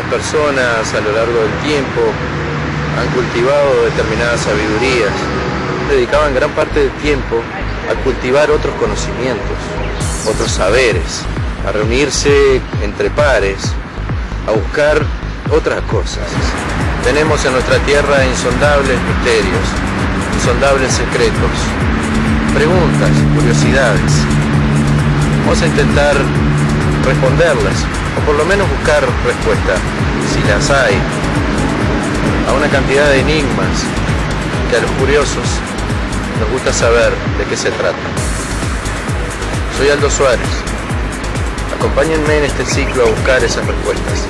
personas a lo largo del tiempo han cultivado determinadas sabidurías, dedicaban gran parte del tiempo a cultivar otros conocimientos, otros saberes, a reunirse entre pares, a buscar otras cosas. Tenemos en nuestra tierra insondables misterios, insondables secretos, preguntas, curiosidades. Vamos a intentar responderlas, o por lo menos buscar respuesta, si las hay, a una cantidad de enigmas que a los curiosos nos gusta saber de qué se trata. Soy Aldo Suárez. Acompáñenme en este ciclo a buscar esas respuestas.